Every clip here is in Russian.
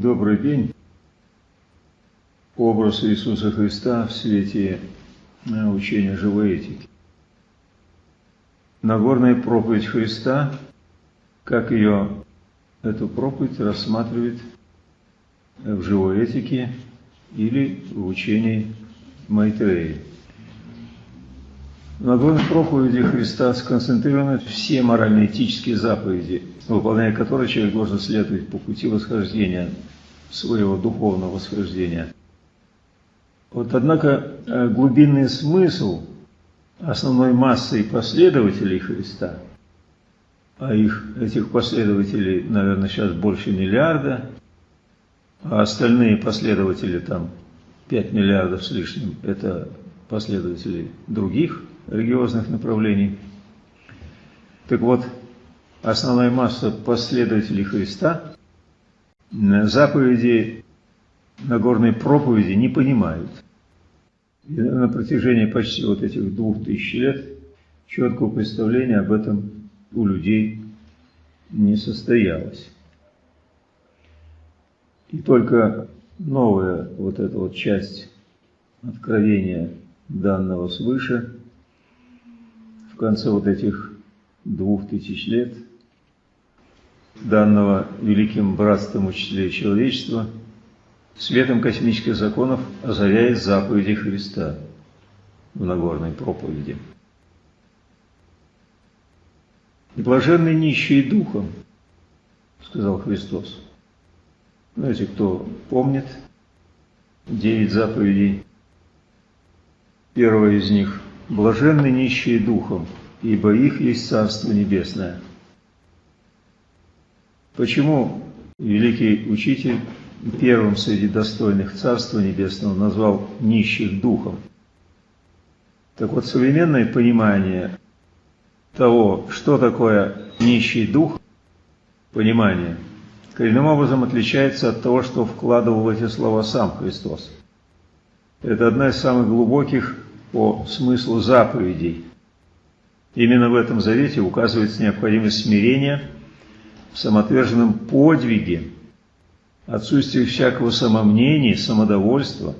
Добрый день. Образ Иисуса Христа в свете э, учения живой этики. Нагорная проповедь Христа, как ее, эту проповедь рассматривает в живой этике или в учении Майтреи. В Нагорной проповеди Христа сконцентрированы все морально-этические заповеди, выполняя которые человек должен следовать по пути восхождения, своего духовного восхождения. Вот однако э, глубинный смысл основной массой последователей Христа, а их, этих последователей, наверное, сейчас больше миллиарда, а остальные последователи там 5 миллиардов с лишним, это последователи других религиозных направлений. Так вот, основная масса последователей Христа заповеди Нагорной проповеди не понимают. И на протяжении почти вот этих двух тысяч лет четкого представления об этом у людей не состоялось. И только новая вот эта вот часть откровения данного свыше конце вот этих двух тысяч лет данного великим братством учителей человечества светом космических законов озаряет заповеди Христа в Нагорной проповеди. «Блаженный нищий духом», — сказал Христос. Знаете, кто помнит девять заповедей, первая из них – «Блаженны нищие духом, ибо их есть Царство Небесное». Почему великий учитель первым среди достойных Царства Небесного назвал нищих духом? Так вот, современное понимание того, что такое нищий дух, понимание – коренным образом отличается от того, что вкладывал в эти слова сам Христос. Это одна из самых глубоких по смыслу заповедей. Именно в этом завете указывается необходимость смирения в самоотверженном подвиге, отсутствие всякого самомнения, самодовольства,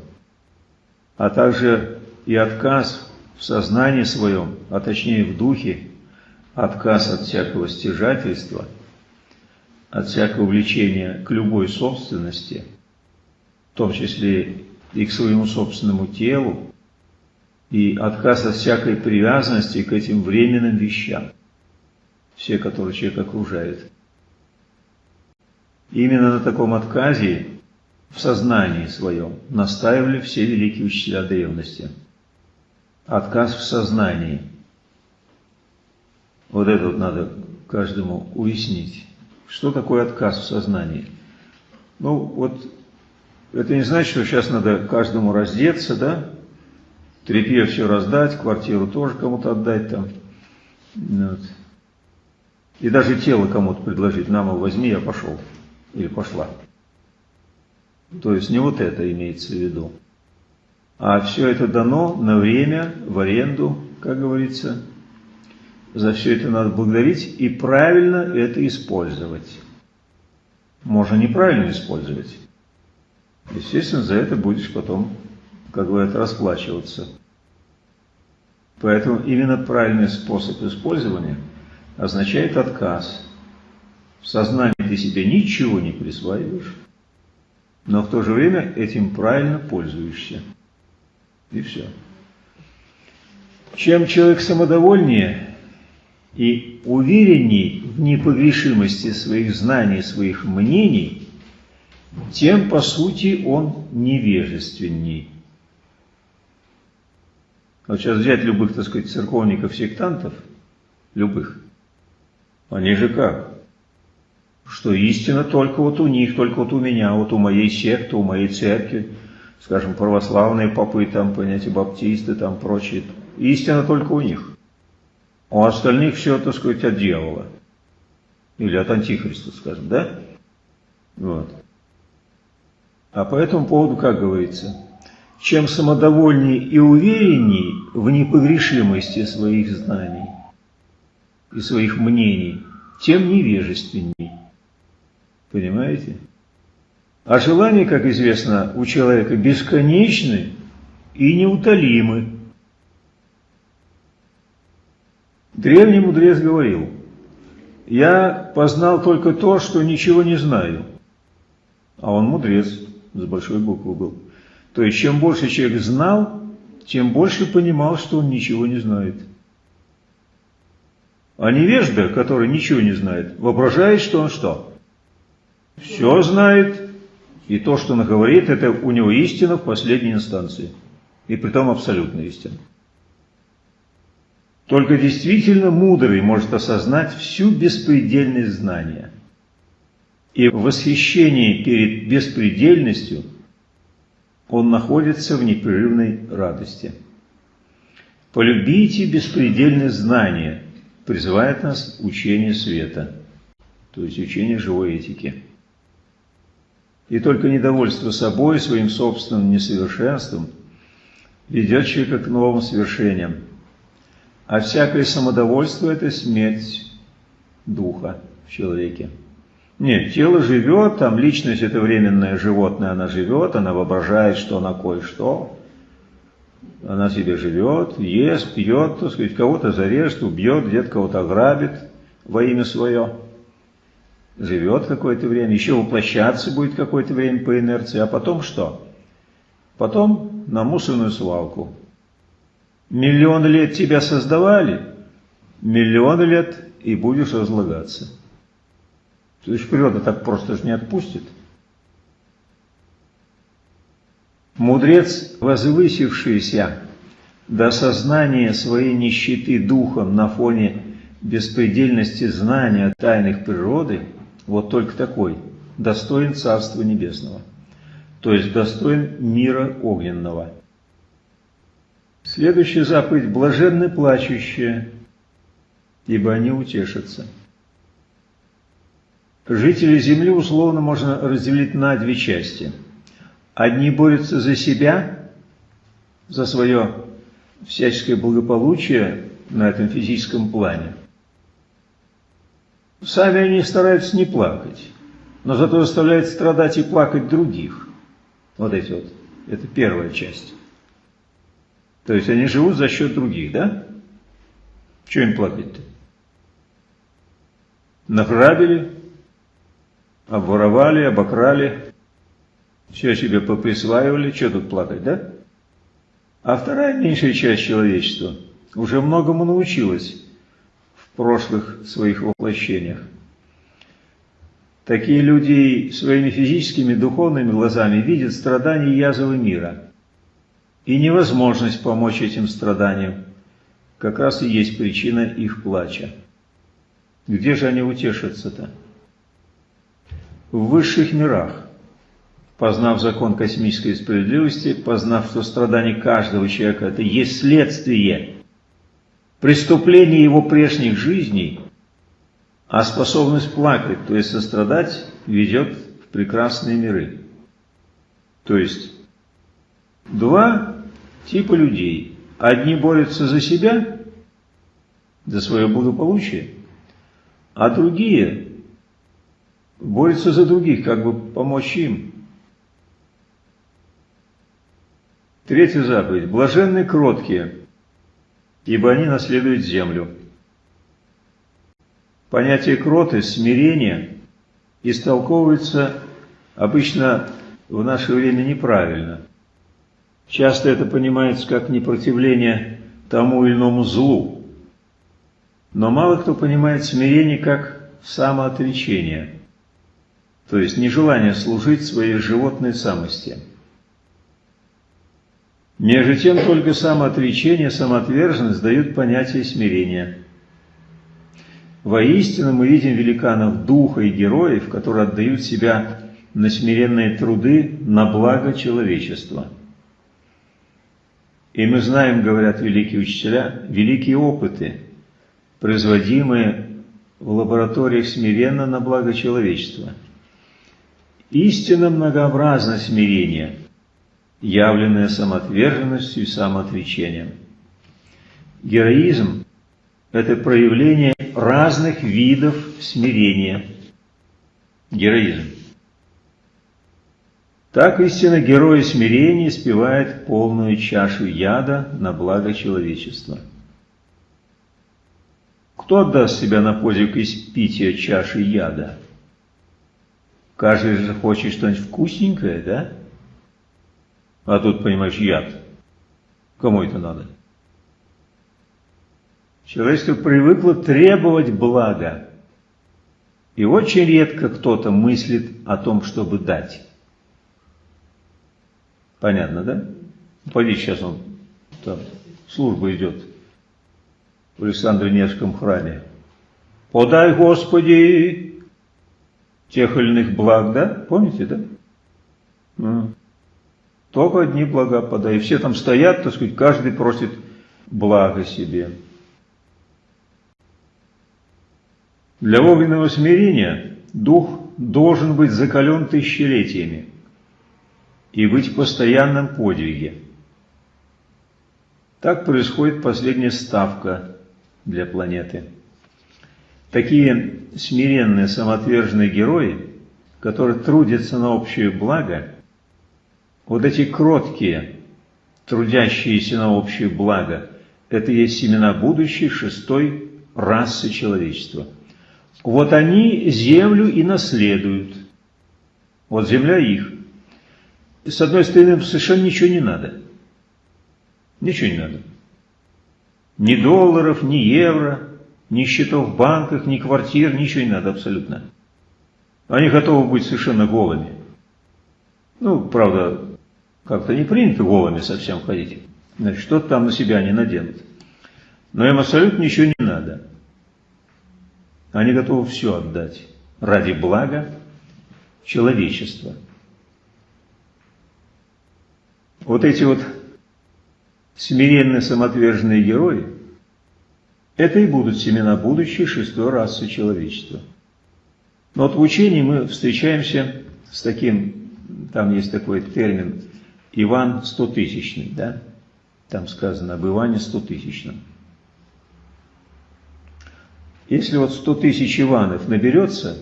а также и отказ в сознании своем, а точнее в духе, отказ от всякого стяжательства – от всякого влечения к любой собственности, в том числе и к своему собственному телу, и отказ от всякой привязанности к этим временным вещам, все, которые человек окружает. именно на таком отказе в сознании своем настаивали все великие учителя древности. Отказ в сознании. Вот это вот надо каждому уяснить. Что такое отказ в сознании? Ну, вот это не значит, что сейчас надо каждому раздеться, да? Трепье все раздать, квартиру тоже кому-то отдать там. Вот. И даже тело кому-то предложить. Мама, возьми, я пошел. Или пошла. То есть не вот это имеется в виду. А все это дано на время, в аренду, как говорится, за все это надо благодарить и правильно это использовать. Можно неправильно использовать. Естественно, за это будешь потом, как говорят, расплачиваться. Поэтому именно правильный способ использования означает отказ. В сознании ты себе ничего не присваиваешь, но в то же время этим правильно пользуешься. И все. Чем человек самодовольнее, и уверенней в непогрешимости своих знаний, своих мнений, тем, по сути, он невежественней. Вот сейчас взять любых, так сказать, церковников-сектантов, любых, они же как? Что истина только вот у них, только вот у меня, вот у моей секты, у моей церкви, скажем, православные попы, там, понятие, баптисты, там, прочие. Истина только у них. У остальных все, так сказать, от дьявола. Или от антихриста, скажем, да? Вот. А по этому поводу, как говорится, чем самодовольнее и уверенней в непогрешимости своих знаний и своих мнений, тем невежественней. Понимаете? А желания, как известно, у человека бесконечны и неутолимы. Древний мудрец говорил, «Я познал только то, что ничего не знаю». А он мудрец, с большой буквы был. То есть, чем больше человек знал, тем больше понимал, что он ничего не знает. А невежда, который ничего не знает, воображает, что он что? Все знает, и то, что он говорит, это у него истина в последней инстанции. И при том абсолютная истина. Только действительно мудрый может осознать всю беспредельность знания. И в восхищении перед беспредельностью он находится в непрерывной радости. Полюбите беспредельное знание, призывает нас учение света, то есть учение живой этики. И только недовольство собой, своим собственным несовершенством ведет человека к новым свершениям. А всякое самодовольство – это смерть духа в человеке. Нет, тело живет, там личность – это временное животное, она живет, она воображает, что она кое-что. Она себе живет, ест, пьет, так сказать, кого-то зарежет, убьет, где-то кого-то ограбит во имя свое живет какое-то время, еще воплощаться будет какое-то время по инерции, а потом что? Потом на мусорную свалку. Миллионы лет тебя создавали, миллионы лет и будешь разлагаться. То есть природа так просто же не отпустит. Мудрец, возвысившийся до сознания своей нищеты духом на фоне беспредельности знания тайных природы – вот только такой, достоин Царства Небесного, то есть достоин мира огненного. Следующая заповедь – блаженны плачущие, ибо они утешатся. Жители земли условно можно разделить на две части. Одни борются за себя, за свое всяческое благополучие на этом физическом плане, Сами они стараются не плакать, но зато заставляют страдать и плакать других. Вот эти вот. Это первая часть. То есть они живут за счет других, да? Чего им плакать-то? Награбили, обворовали, обокрали, все себе поприсваивали, что тут плакать, да? А вторая меньшая часть человечества уже многому научилась прошлых своих воплощениях. Такие люди своими физическими духовными глазами видят страдания и язвы мира. И невозможность помочь этим страданиям как раз и есть причина их плача. Где же они утешатся-то? В высших мирах, познав закон космической справедливости, познав, что страдания каждого человека – это есть следствие преступление его прежних жизней, а способность плакать, то есть сострадать, ведет в прекрасные миры. То есть два типа людей. Одни борются за себя, за свое благополучие, а другие борются за других, как бы помочь им. Третья заповедь. Блаженны кроткие, ибо они наследуют землю. Понятие кроты, смирения истолковывается обычно в наше время неправильно. Часто это понимается как непротивление тому или иному злу. Но мало кто понимает смирение как самоотречение, то есть нежелание служить своей животной самости. Между тем только самоотречение, самоотверженность дают понятие смирения. Воистину мы видим великанов духа и героев, которые отдают себя на смиренные труды на благо человечества. И мы знаем, говорят великие учителя, великие опыты, производимые в лабораториях смиренно на благо человечества. Истинно многообразно смирение – явленное самоотверженностью и самоотречением. Героизм – это проявление разных видов смирения. Героизм. Так истинно герой смирения спевает полную чашу яда на благо человечества. Кто отдаст себя на подвиг испития чаши яда? Каждый же хочет что-нибудь вкусненькое, да? А тут, понимаешь, яд. Кому это надо? Человечество привыкло требовать блага. И очень редко кто-то мыслит о том, чтобы дать. Понятно, да? Пойди, сейчас он там служба идет в Александре Невском храме. Подай, Господи, тех или иных благ, да? Помните, да? Ну, только одни блага подай. Все там стоят, так сказать, каждый просит блага себе. Для огненного смирения дух должен быть закален тысячелетиями и быть в постоянном подвиге. Так происходит последняя ставка для планеты. Такие смиренные, самоотверженные герои, которые трудятся на общее благо, вот эти кроткие, трудящиеся на общее благо, это есть семена будущей шестой расы человечества – вот они землю и наследуют. Вот земля их. С одной стороны, совершенно ничего не надо. Ничего не надо. Ни долларов, ни евро, ни счетов в банках, ни квартир, ничего не надо абсолютно. Они готовы быть совершенно голыми. Ну, правда, как-то не принято голыми совсем ходить. Значит, что-то там на себя не наденут. Но им абсолютно ничего не надо. Они готовы все отдать ради блага человечества. Вот эти вот смиренные самоотверженные герои, это и будут семена будущей шестой расы человечества. Но вот в учении мы встречаемся с таким, там есть такой термин, Иван стотысячный, да? Там сказано об Иване стотысячном. Если вот 100 тысяч Иванов наберется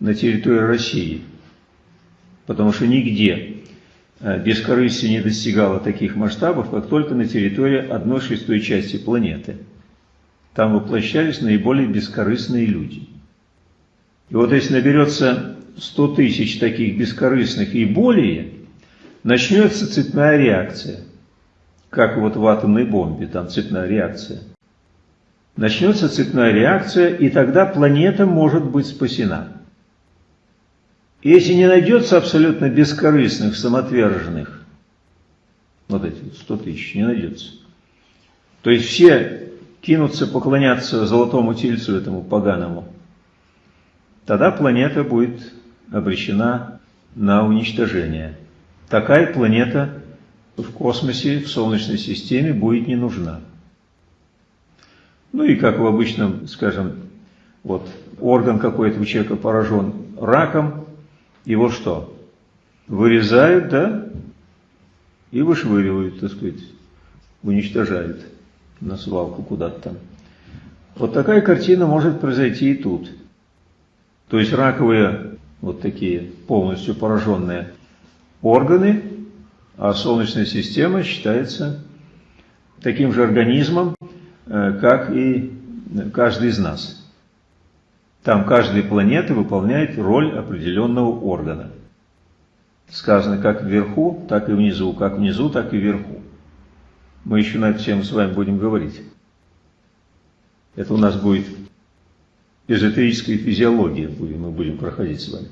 на территории России, потому что нигде э, бескорыстие не достигало таких масштабов, как только на территории одной шестой части планеты. Там воплощались наиболее бескорыстные люди. И вот если наберется 100 тысяч таких бескорыстных и более, начнется цепная реакция. Как вот в атомной бомбе, там цепная реакция начнется цепная реакция, и тогда планета может быть спасена. Если не найдется абсолютно бескорыстных, самоотверженных, вот эти 100 тысяч, не найдется, то есть все кинутся поклоняться золотому тельцу этому поганому, тогда планета будет обречена на уничтожение. Такая планета в космосе, в Солнечной системе будет не нужна. Ну и как в обычном, скажем, вот орган какой-то у человека поражен раком, его что? Вырезают, да, и вышвыривают, так сказать, уничтожают на свалку куда-то там. Вот такая картина может произойти и тут. То есть раковые, вот такие полностью пораженные органы, а Солнечная система считается таким же организмом, Э, как и каждый из нас. Там каждая планета выполняет роль определенного органа. Сказано как вверху, так и внизу, как внизу, так и вверху. Мы еще на эту тему с вами будем говорить. Это у нас будет эзотерическая физиология, мы будем проходить с вами.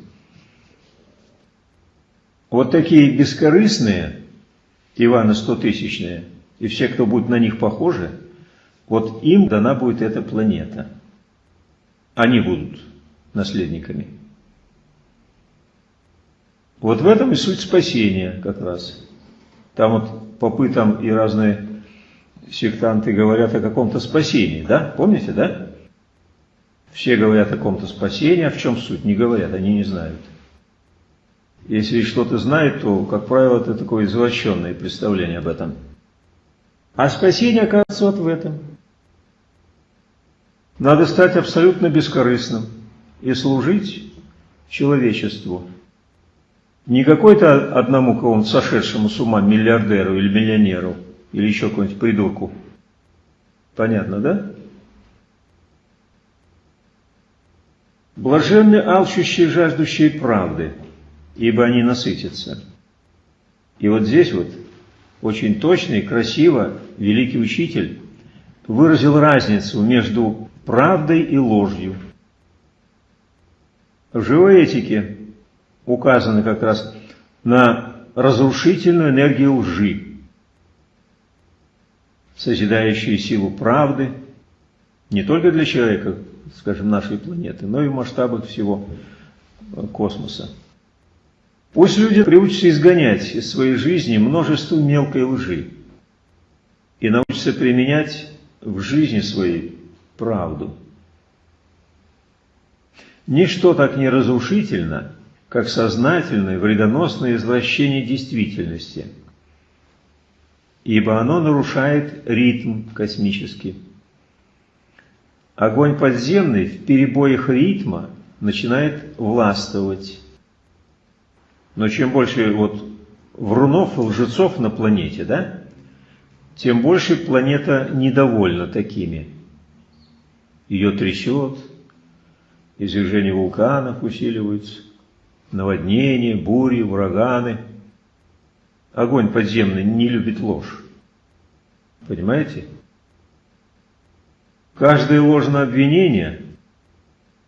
Вот такие бескорыстные Иваны стотысячные, и все, кто будет на них похожи, вот им дана будет эта планета. Они будут наследниками. Вот в этом и суть спасения как раз. Там вот попытам и разные сектанты говорят о каком-то спасении, да? Помните, да? Все говорят о каком-то спасении, а в чем суть? Не говорят, они не знают. Если что-то знают, то, как правило, это такое извращенное представление об этом. А спасение, оказывается, вот в этом. Надо стать абсолютно бескорыстным и служить человечеству. Не какой-то одному кого-нибудь сошедшему с ума миллиардеру или миллионеру, или еще какому-нибудь придурку. Понятно, да? Блаженны алчущие, жаждущие правды, ибо они насытятся. И вот здесь вот очень точно и красиво великий учитель выразил разницу между правдой и ложью. В живой этике указано как раз на разрушительную энергию лжи, созидающую силу правды не только для человека, скажем, нашей планеты, но и в масштабах всего космоса. Пусть люди приучатся изгонять из своей жизни множество мелкой лжи и научатся применять в жизни своей правду. Ничто так не разрушительно, как сознательное вредоносное извращение действительности, ибо оно нарушает ритм космический. Огонь подземный в перебоях ритма начинает властвовать. Но чем больше вот врунов и лжецов на планете, да, тем больше планета недовольна такими. Ее трясет, извержения вулканов усиливаются, наводнения, бури, ураганы. Огонь подземный не любит ложь. Понимаете? Каждое ложное обвинение,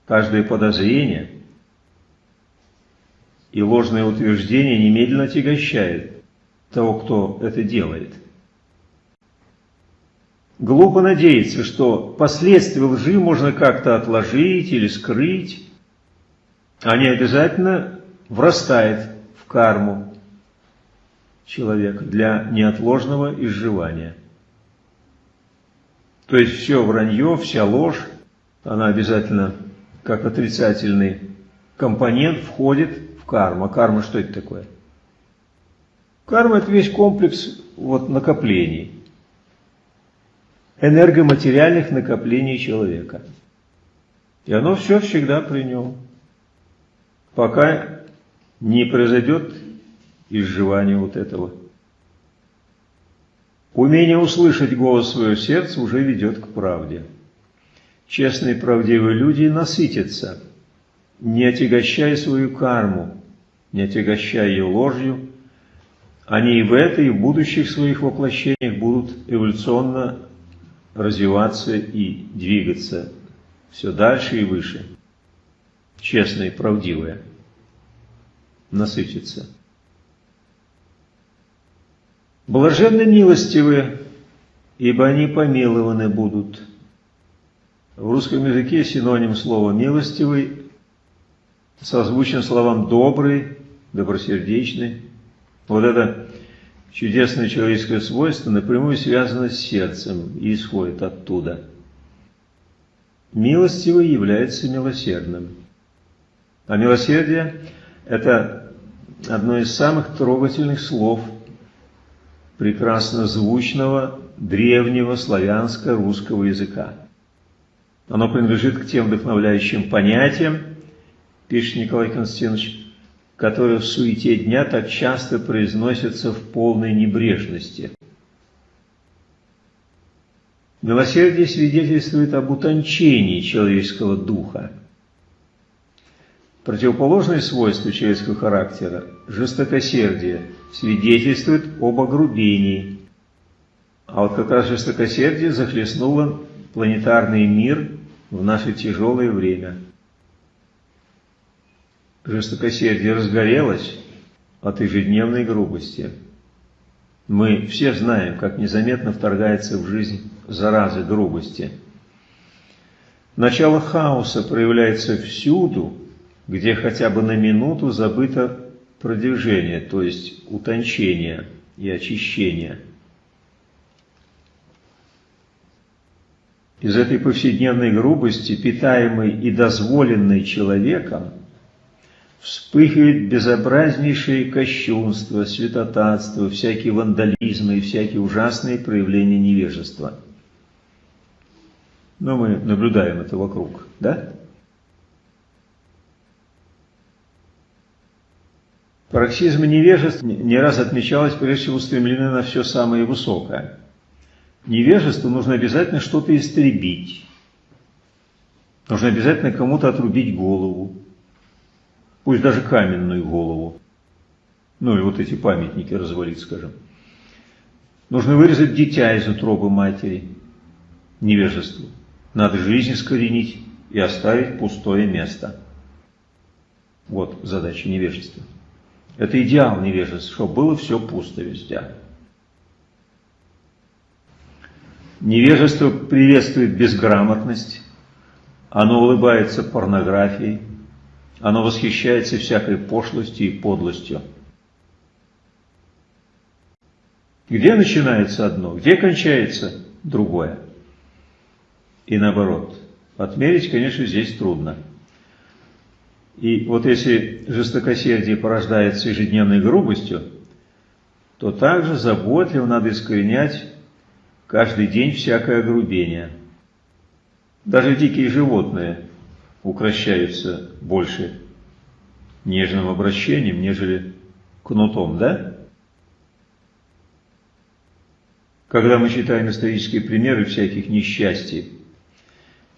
каждое подозрение и ложное утверждение немедленно отягощает того, кто это делает. Глупо надеяться, что последствия лжи можно как-то отложить или скрыть. Они обязательно врастают в карму человека для неотложного изживания. То есть все вранье, вся ложь, она обязательно как отрицательный компонент входит в карму. А карма что это такое? Карма – это весь комплекс вот, накоплений энергоматериальных накоплений человека. И оно все всегда при нем, пока не произойдет изживание вот этого. Умение услышать голос своего сердца уже ведет к правде. Честные правдивые люди насытятся, не отягощая свою карму, не отягощая ее ложью, они и в этой, и в будущих своих воплощениях будут эволюционно развиваться и двигаться все дальше и выше. Честное и правдивое. Насытиться. Блаженны милостивые, ибо они помилованы будут. В русском языке синоним слова «милостивый» созвучен словам «добрый», «добросердечный». Вот это Чудесное человеческое свойство напрямую связано с сердцем и исходит оттуда. Милостивый является милосердным. А милосердие – это одно из самых трогательных слов прекрасно звучного древнего славянско-русского языка. Оно принадлежит к тем вдохновляющим понятиям, пишет Николай Константинович, которые в суете дня так часто произносятся в полной небрежности. Милосердие свидетельствует об утончении человеческого духа. Противоположное свойство человеческого характера – жестокосердие – свидетельствует об огрубении. А вот как раз жестокосердие захлестнуло планетарный мир в наше тяжелое время – жестокосердие разгорелось от ежедневной грубости. Мы все знаем, как незаметно вторгается в жизнь зараза грубости. Начало хаоса проявляется всюду, где хотя бы на минуту забыто продвижение, то есть утончение и очищение. Из этой повседневной грубости, питаемой и дозволенной человеком, вспыхивает безобразнейшее кощунство, святотатство, всякие вандализмы и всякие ужасные проявления невежества. Но мы наблюдаем это вокруг, да? Пароксизм невежества не раз отмечалось прежде всего устремлены на все самое высокое. Невежеству нужно обязательно что-то истребить. Нужно обязательно кому-то отрубить голову. Пусть даже каменную голову. Ну или вот эти памятники развалить, скажем. Нужно вырезать дитя из утробы матери. Невежеству. Надо жизнь искоренить и оставить пустое место. Вот задача невежества. Это идеал невежества, чтобы было все пусто везде. Невежество приветствует безграмотность, оно улыбается порнографией, оно восхищается всякой пошлостью и подлостью. Где начинается одно, где кончается другое? И наоборот. Отмерить, конечно, здесь трудно. И вот если жестокосердие порождается ежедневной грубостью, то также заботливо надо искоренять каждый день всякое грубение. Даже дикие животные укращаются больше нежным обращением, нежели кнутом, да? Когда мы читаем исторические примеры всяких несчастий,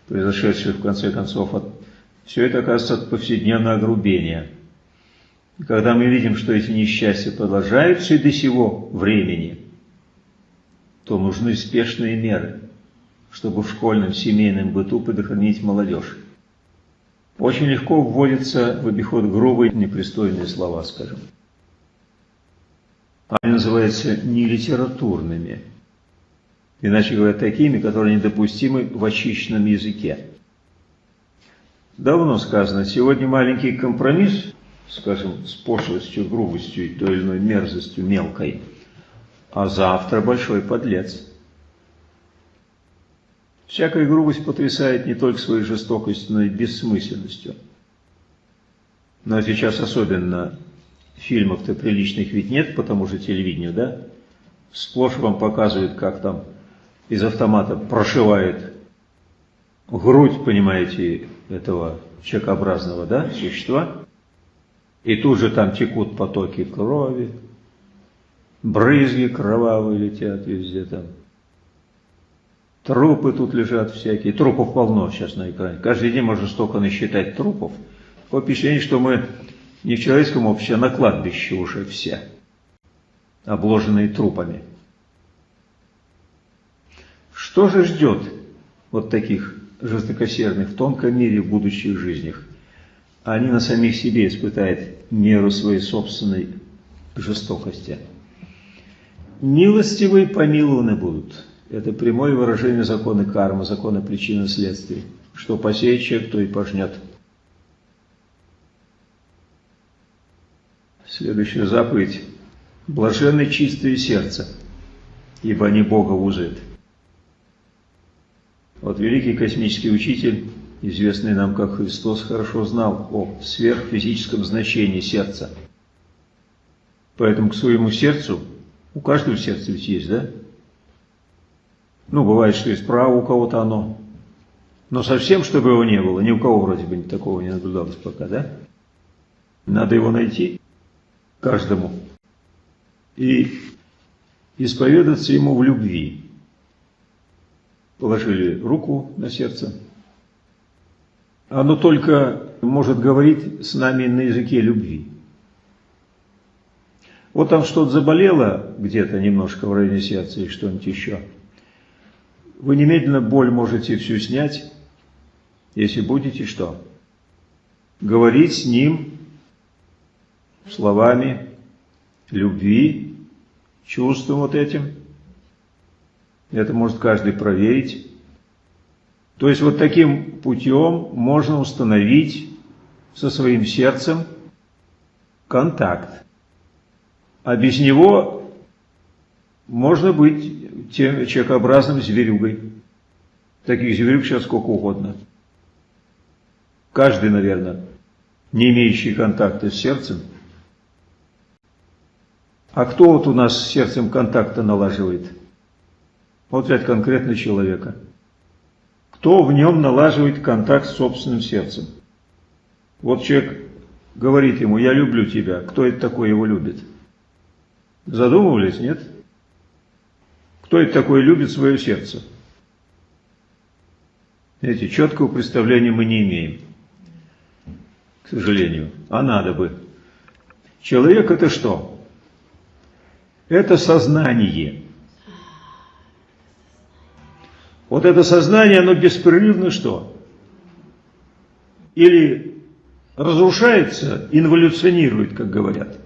произошедших в конце концов от все это оказывается от повседневного огрубения. И когда мы видим, что эти несчастья продолжаются и до сего времени, то нужны спешные меры, чтобы в школьном семейном быту предохранить молодежь. Очень легко вводятся в обиход грубые, непристойные слова, скажем. Они называются нелитературными, иначе говоря, такими, которые недопустимы в очищенном языке давно сказано, сегодня маленький компромисс, скажем, с пошлостью, грубостью и той или иной мерзостью мелкой, а завтра большой подлец. Всякая грубость потрясает не только своей жестокостью, но и бессмысленностью. Но сейчас особенно фильмов-то приличных ведь нет по тому же телевидению, да? Сплошь вам показывают, как там из автомата прошивает грудь, понимаете, этого человекообразного да, существа, и тут же там текут потоки крови, брызги кровавые летят везде там. Трупы тут лежат всякие, трупов полно сейчас на экране. Каждый день можно столько насчитать трупов. Такое впечатление, что мы не в человеческом обществе, а на кладбище уже все, обложенные трупами. Что же ждет вот таких жестокосердных в тонком мире в будущих жизнях. Они на самих себе испытают меру своей собственной жестокости. Милостивые помилованы будут. Это прямое выражение закона кармы, закона причины и следствий. Что посеет человек, то и пожнет. Следующая заповедь. Блаженны чистые сердце, ибо они Бога узают. Вот великий космический учитель, известный нам как Христос, хорошо знал о сверхфизическом значении сердца. Поэтому к своему сердцу, у каждого сердца ведь есть, да? Ну, бывает, что и справа у кого-то оно. Но совсем, чтобы его не было, ни у кого вроде бы такого не наблюдалось пока, да? Надо его найти каждому и исповедаться ему в любви положили руку на сердце. Оно только может говорить с нами на языке любви. Вот там что-то заболело где-то немножко в районе сердца или что-нибудь еще. Вы немедленно боль можете всю снять, если будете что? Говорить с ним словами любви, чувством вот этим – это может каждый проверить. То есть вот таким путем можно установить со своим сердцем контакт. А без него можно быть тем человекообразным зверюгой. Таких зверюг сейчас сколько угодно. Каждый, наверное, не имеющий контакта с сердцем. А кто вот у нас с сердцем контакта налаживает? Вот взять конкретно человека. Кто в нем налаживает контакт с собственным сердцем? Вот человек говорит ему, я люблю тебя, кто это такой его любит? Задумывались, нет? Кто это такой любит свое сердце? Эти четкого представления мы не имеем, к сожалению, а надо бы. Человек это что? Это сознание. Вот это сознание, оно беспрерывно что? Или разрушается, инволюционирует, как говорят,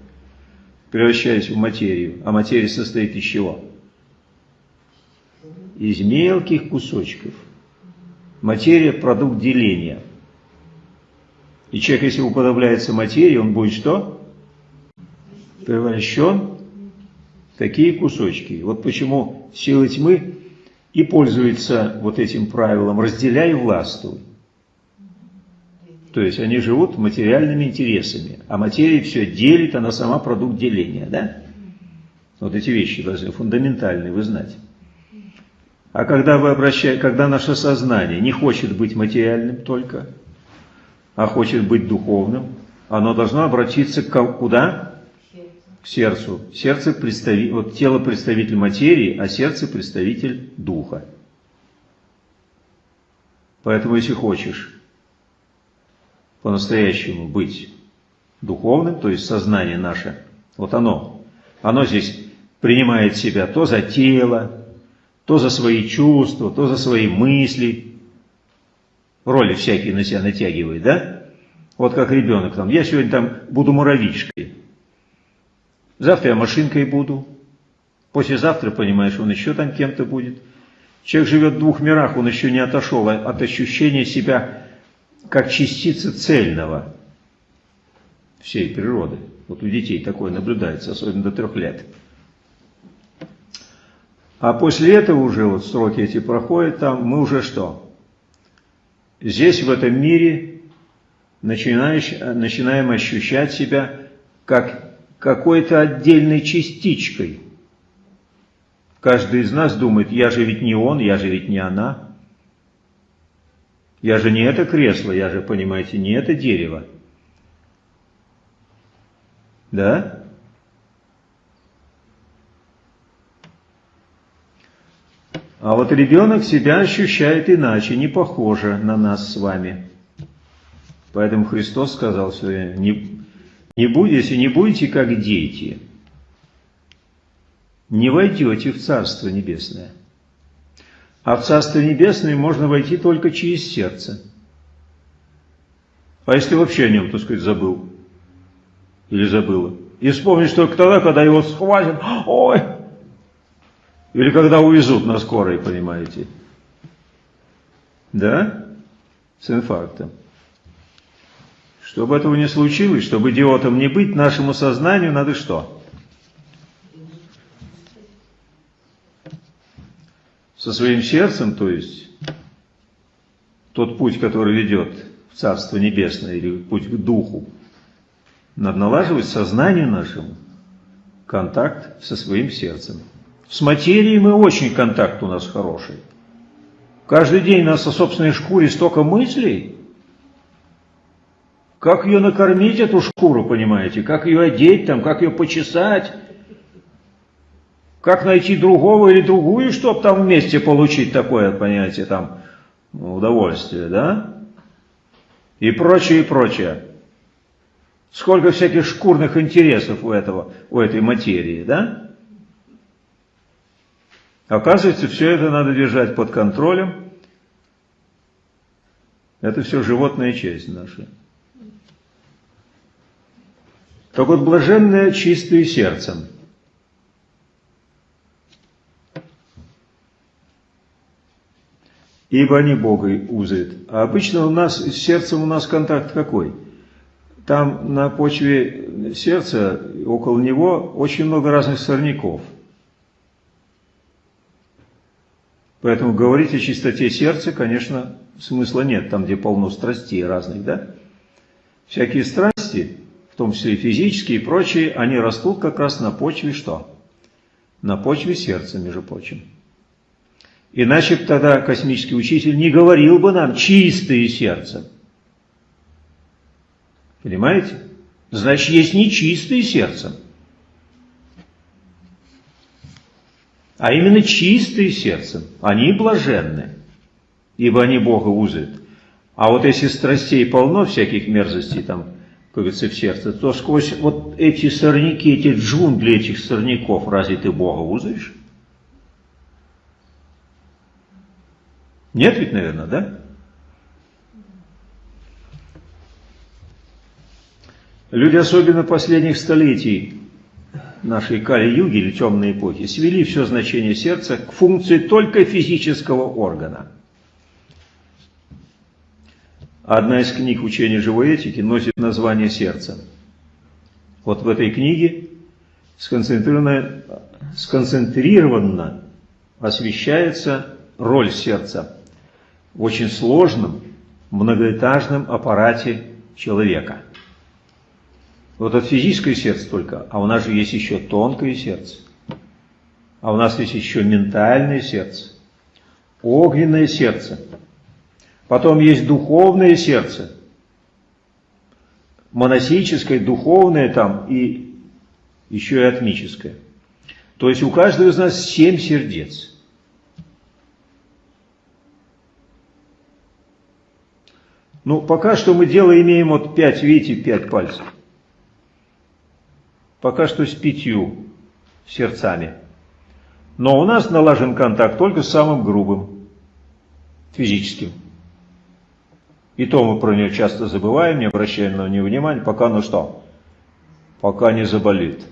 превращаясь в материю. А материя состоит из чего? Из мелких кусочков. Материя – продукт деления. И человек, если уподобляется материи, он будет что? Превращен в такие кусочки. Вот почему силы тьмы и пользуются вот этим правилом «разделяй и властвуй». То есть они живут материальными интересами, а материя все делит, она сама продукт деления, да? Вот эти вещи должны фундаментальные вы знать. А когда вы обращаете, когда наше сознание не хочет быть материальным только, а хочет быть духовным, оно должно обратиться к, куда? Сердцу. Сердце представи, вот тело представитель материи, а сердце представитель духа. Поэтому, если хочешь по-настоящему быть духовным, то есть сознание наше, вот оно, оно здесь принимает себя то за тело, то за свои чувства, то за свои мысли, роли всякие на себя натягивает, да? Вот как ребенок там, я сегодня там буду муравьишкой, завтра я машинкой буду, послезавтра, понимаешь, он еще там кем-то будет. Человек живет в двух мирах, он еще не отошел от ощущения себя как частицы цельного всей природы. Вот у детей такое наблюдается, особенно до трех лет. А после этого уже вот сроки эти проходят, там мы уже что? Здесь, в этом мире, начинаешь, начинаем ощущать себя как какой-то отдельной частичкой. Каждый из нас думает, я же ведь не он, я же ведь не она. Я же не это кресло, я же, понимаете, не это дерево. Да? А вот ребенок себя ощущает иначе, не похоже на нас с вами. Поэтому Христос сказал сегодня, не, не будете, не будете как дети, не войдете в Царство Небесное. А в Царство Небесное можно войти только через сердце. А если вообще о нем, так сказать, забыл? Или забыла? И вспомнишь только тогда, когда его схватят, ой! Или когда увезут на скорой, понимаете? Да? С инфарктом. Чтобы этого не случилось, чтобы идиотом не быть, нашему сознанию надо что? со своим сердцем, то есть тот путь, который ведет в Царство Небесное или путь к Духу, надо налаживать сознанию нашему контакт со своим сердцем. С материей мы очень контакт у нас хороший. Каждый день у нас о собственной шкуре столько мыслей. Как ее накормить, эту шкуру, понимаете? Как ее одеть, там, как ее почесать, как найти другого или другую, чтобы там вместе получить такое, понятие, там, удовольствие, да? И прочее, и прочее. Сколько всяких шкурных интересов у этого, у этой материи, да? Оказывается, все это надо держать под контролем. Это все животная часть наша. Так вот, блаженное чистое сердцем – ибо они Бога узают. А обычно у нас с сердцем у нас контакт какой? Там на почве сердца, около него, очень много разных сорняков. Поэтому говорить о чистоте сердца, конечно, смысла нет, там, где полно страстей разных, да? Всякие страсти, в том числе и физические и прочие, они растут как раз на почве что? На почве сердца, между прочим. Иначе тогда космический учитель не говорил бы нам чистые сердцем. Понимаете? Значит, есть нечистые сердцем. А именно чистые сердцем. Они блаженны, ибо они Бога узрят. А вот если страстей полно, всяких мерзостей там, как говорится, в сердце, то сквозь вот эти сорняки, эти джунгли этих сорняков, разве ты Бога узришь? Нет ведь, наверное, да? Люди, особенно последних столетий нашей Кали-Юги или темной эпохи, свели все значение сердца к функции только физического органа. Одна из книг учения живой этики носит название «Сердце». Вот в этой книге сконцентрированно, сконцентрированно освещается роль сердца в очень сложном, многоэтажном аппарате человека. Вот от физическое сердце только, а у нас же есть еще тонкое сердце. А у нас есть еще ментальное сердце, огненное сердце – Потом есть духовное сердце, монасическое, духовное там и еще и атмическое. То есть у каждого из нас семь сердец. Ну, пока что мы дело имеем вот пять, видите, пять пальцев. Пока что с пятью сердцами. Но у нас налажен контакт только с самым грубым, физическим. И то мы про нее часто забываем, не обращаем на нее внимания, пока ну что? Пока не заболит.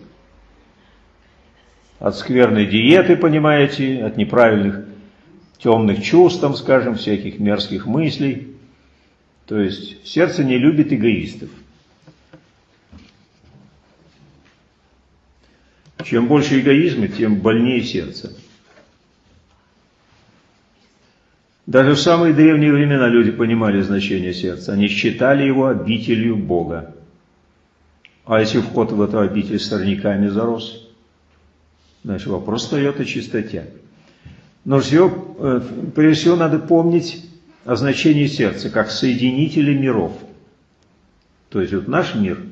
От скверной диеты, понимаете, от неправильных темных чувств, там, скажем, всяких мерзких мыслей. То есть сердце не любит эгоистов. Чем больше эгоизма, тем больнее сердце. Даже в самые древние времена люди понимали значение сердца. Они считали его обителью Бога. А если вход в эту обитель сорняками зарос, значит вопрос встает о чистоте. Но всего, э, прежде всего надо помнить о значении сердца, как соединителя миров. То есть вот наш мир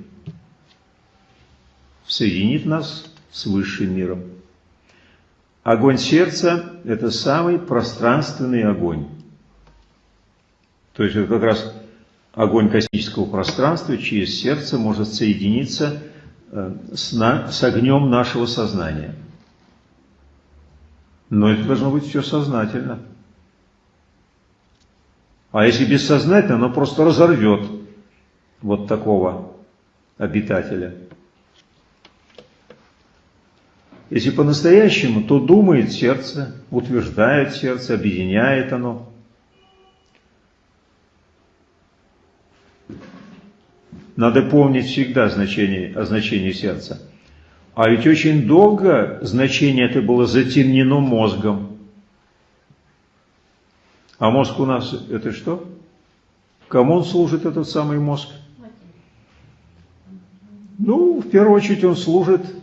соединит нас с высшим миром. Огонь сердца – это самый пространственный огонь. То есть это как раз огонь космического пространства через сердце может соединиться э, с, на, с огнем нашего сознания. Но это должно быть все сознательно. А если бессознательно, оно просто разорвет вот такого обитателя. Если по-настоящему, то думает сердце, утверждает сердце, объединяет оно. Надо помнить всегда значение, о значении сердца. А ведь очень долго значение это было затемнено мозгом. А мозг у нас это что? Кому он служит, этот самый мозг? Ну, в первую очередь он служит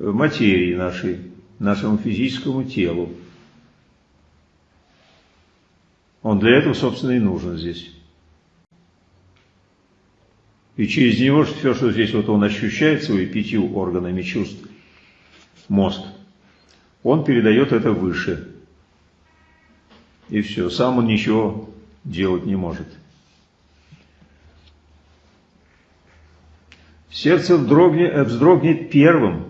материи нашей, нашему физическому телу. Он для этого, собственно, и нужен здесь. И через него все, что здесь вот он ощущает своими пятью органами чувств, мозг, он передает это выше. И все, сам он ничего делать не может. Сердце вздрогнет, вздрогнет первым,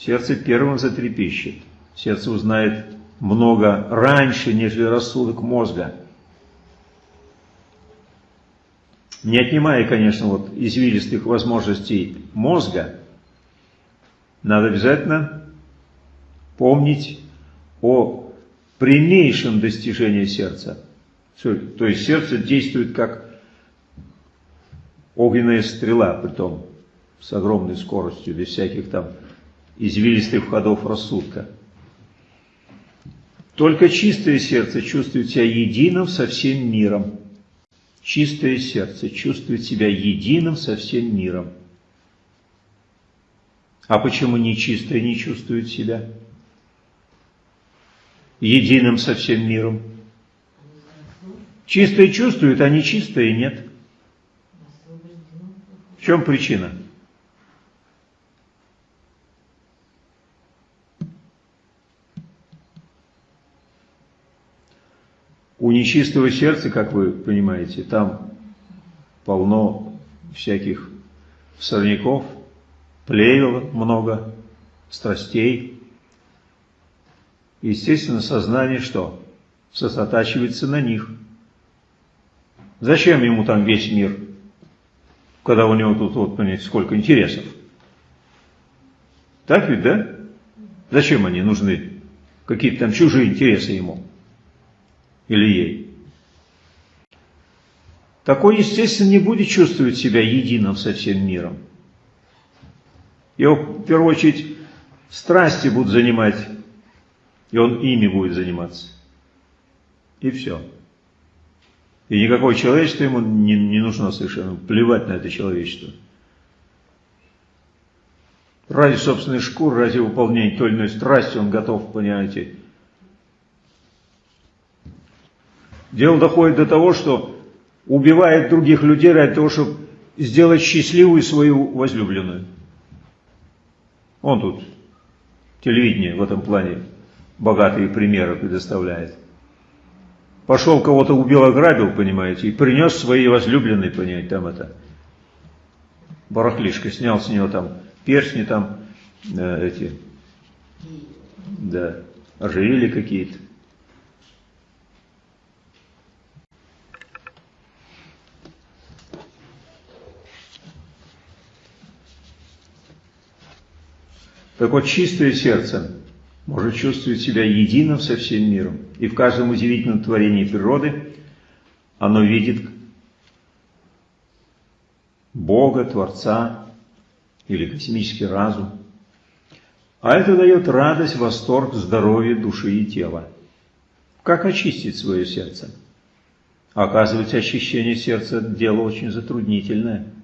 сердце первым затрепещет. Сердце узнает много раньше, нежели рассудок мозга. Не отнимая, конечно, вот извилистых возможностей мозга, надо обязательно помнить о прямейшем достижении сердца. То есть сердце действует как огненная стрела, притом с огромной скоростью, без всяких там извилистых входов рассудка. Только чистое сердце чувствует себя единым со всем миром. Чистое сердце чувствует себя единым со всем миром. А почему нечистое не чувствует себя единым со всем миром? Чистое чувствует, а нечистое нет. В чем причина? У нечистого сердца, как вы понимаете, там полно всяких сорняков, плевел много, страстей. Естественно, сознание что? Сосредотачивается на них. Зачем ему там весь мир, когда у него тут, вот, понимаете, сколько интересов? Так ведь, да? Зачем они нужны? Какие-то там чужие интересы ему или ей. Такой, естественно, не будет чувствовать себя единым со всем миром. Его, в первую очередь, страсти будут занимать, и он ими будет заниматься. И все. И никакое человечество ему не, не нужно совершенно. Плевать на это человечество. Ради собственной шкуры, ради выполнения той или иной страсти он готов, понимаете, Дело доходит до того, что убивает других людей ради того, чтобы сделать счастливую свою возлюбленную. Он тут телевидение в этом плане богатые примеры предоставляет. Пошел кого-то убил, ограбил, понимаете, и принес своей возлюбленной, понимаете, там это, барахлишко, снял с него там перстни там, э, эти, да, ожерели какие-то. Так вот, чистое сердце может чувствовать себя единым со всем миром. И в каждом удивительном творении природы оно видит Бога, Творца или космический разум. А это дает радость, восторг, здоровье души и тела. Как очистить свое сердце? Оказывается, очищение сердца – дело очень затруднительное –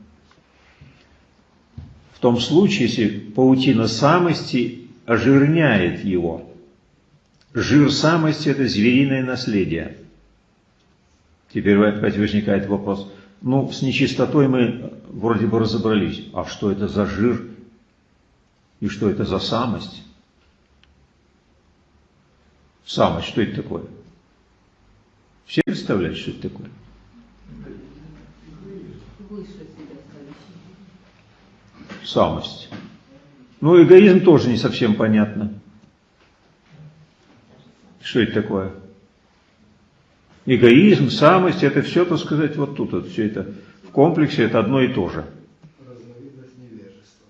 том случае, если паутина самости ожирняет его. Жир самости – это звериное наследие. Теперь опять возникает вопрос, ну, с нечистотой мы вроде бы разобрались, а что это за жир и что это за самость? Самость, что это такое? Все представляют, что это такое? Самость. Ну, эгоизм тоже не совсем понятно. Что это такое? Эгоизм, самость, это все, так сказать, вот тут, вот все это в комплексе, это одно и то же. Разновидность невежества.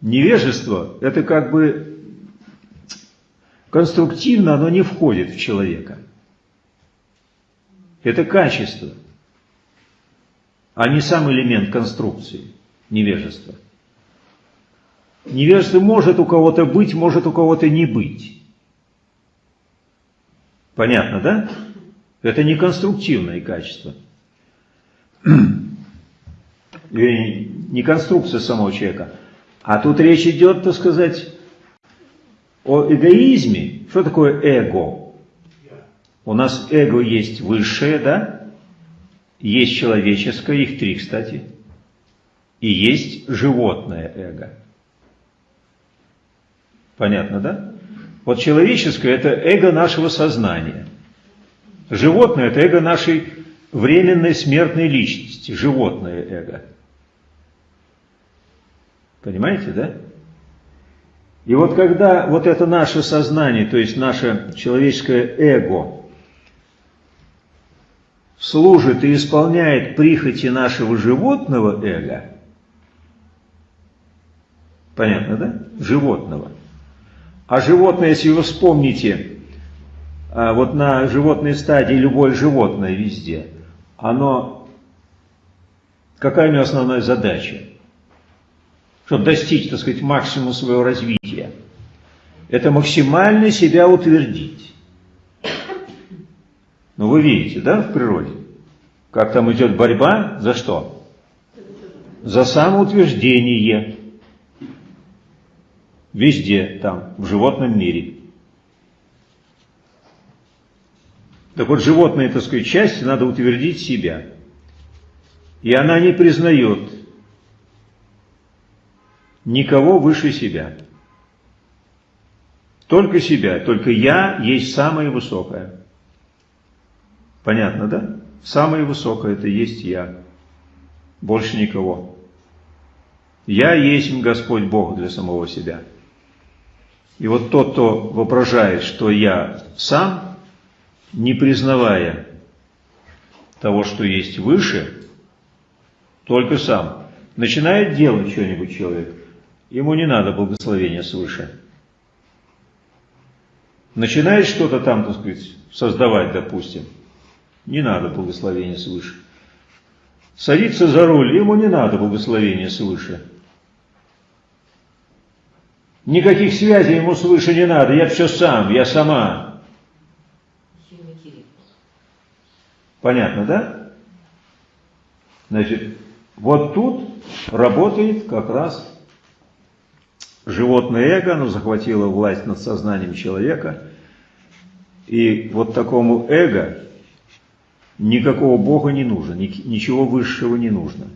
Невежество – это как бы конструктивно, оно не входит в человека. Это качество, а не сам элемент конструкции, невежества. Невежество может у кого-то быть, может у кого-то не быть. Понятно, да? Это не конструктивное качество. Не конструкция самого человека. А тут речь идет, так сказать, о эгоизме. Что такое эго? У нас эго есть высшее, да? Есть человеческое, их три, кстати. И есть животное эго. Понятно, да? Вот человеческое – это эго нашего сознания. Животное – это эго нашей временной смертной личности, животное эго. Понимаете, да? И вот когда вот это наше сознание, то есть наше человеческое эго – служит и исполняет прихоти нашего животного эго, понятно, да? Животного. А животное, если вы вспомните, а, вот на животной стадии любое животное везде, оно, какая у него основная задача? Чтобы достичь, так сказать, максимума своего развития. Это максимально себя утвердить. Ну вы видите, да, в природе? Как там идет борьба за что? За самоутверждение. Везде там, в животном мире. Так вот, животные, так сказать, части надо утвердить себя. И она не признает никого выше себя. Только себя, только я есть самое высокое. Понятно, да? Самое высокое это есть я. Больше никого. Я есть Господь Бог для самого себя. И вот тот, кто воображает, что я сам, не признавая того, что есть выше, только сам, начинает делать что-нибудь человек, ему не надо благословения свыше. Начинает что-то там, так сказать, создавать, допустим, не надо благословения свыше. Садится за руль, ему не надо благословения свыше. Никаких связей ему свыше не надо, я все сам, я сама. Понятно, да? Значит, вот тут работает как раз животное эго, оно захватило власть над сознанием человека. И вот такому эго никакого Бога не нужно, ничего высшего не нужно.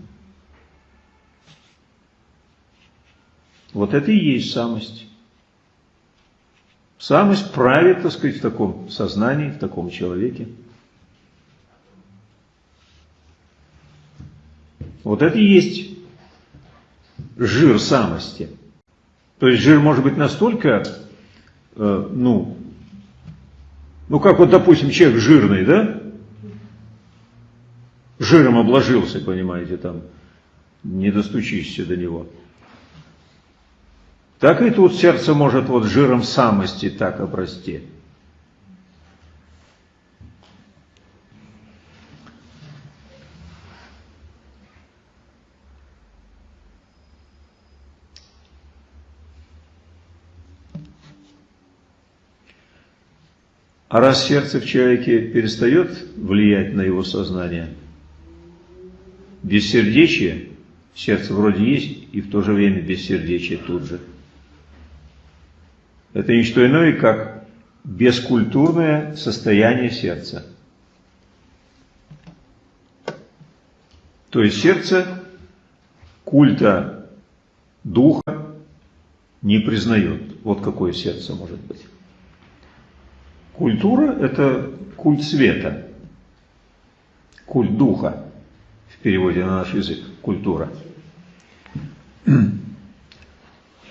Вот это и есть самость. Самость правит, так сказать, в таком сознании, в таком человеке. Вот это и есть жир самости. То есть жир может быть настолько, э, ну, ну как вот, допустим, человек жирный, да? Жиром обложился, понимаете, там, не достучишься до него. Так и тут сердце может вот жиром самости так обрасти. А раз сердце в человеке перестает влиять на его сознание, бессердечие, сердце вроде есть, и в то же время бессердечие тут же – это не что иное, как бескультурное состояние сердца. То есть сердце культа духа не признает. Вот какое сердце может быть. Культура – это культ света, культ духа, переводе на наш язык, культура.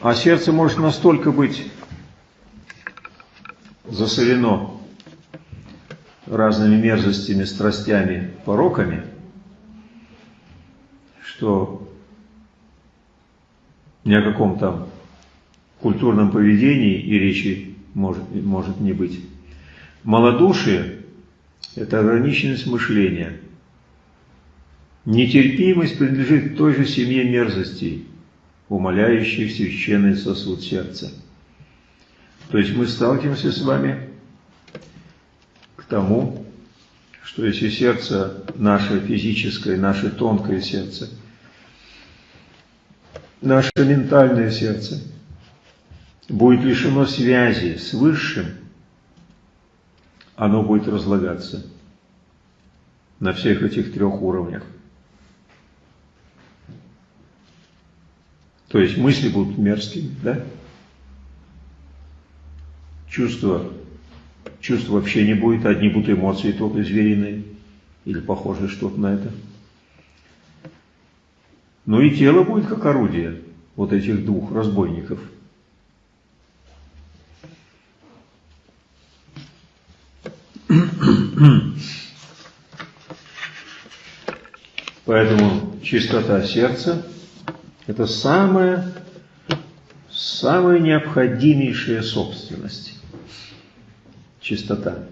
А сердце может настолько быть засорено разными мерзостями, страстями, пороками, что ни о каком там культурном поведении и речи может, может не быть. Малодушие – это ограниченность мышления. Нетерпимость принадлежит той же семье мерзостей, умоляющих священный сосуд сердца. То есть мы сталкиваемся с вами к тому, что если сердце наше физическое, наше тонкое сердце, наше ментальное сердце будет лишено связи с Высшим, оно будет разлагаться на всех этих трех уровнях. То есть мысли будут мерзкими, да? чувства, чувств вообще не будет, одни будут эмоции только звериные, или похожие что-то на это. Ну и тело будет как орудие вот этих двух разбойников. Поэтому чистота сердца – это самая, самая необходимейшая собственность чистота.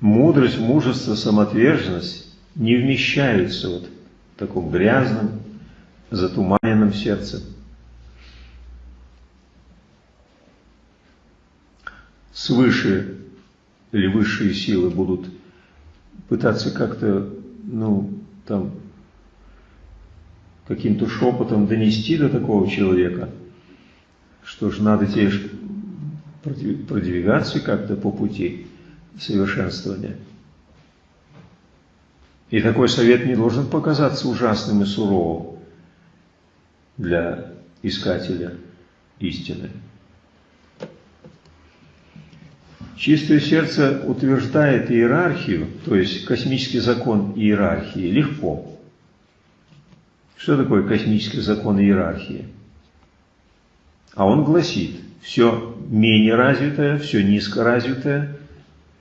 Мудрость, мужество, самоотверженность не вмещаются вот в таком грязном, затуманенном сердце. Свыше или высшие силы будут пытаться как-то, ну, там, каким-то шепотом донести до такого человека, что же надо тебе продвигаться как-то по пути. совершенствования. И такой совет не должен показаться ужасным и суровым для искателя истины. Чистое сердце утверждает иерархию, то есть космический закон иерархии, легко. Что такое космический закон иерархии? А он гласит, все менее развитое, все низкоразвитое,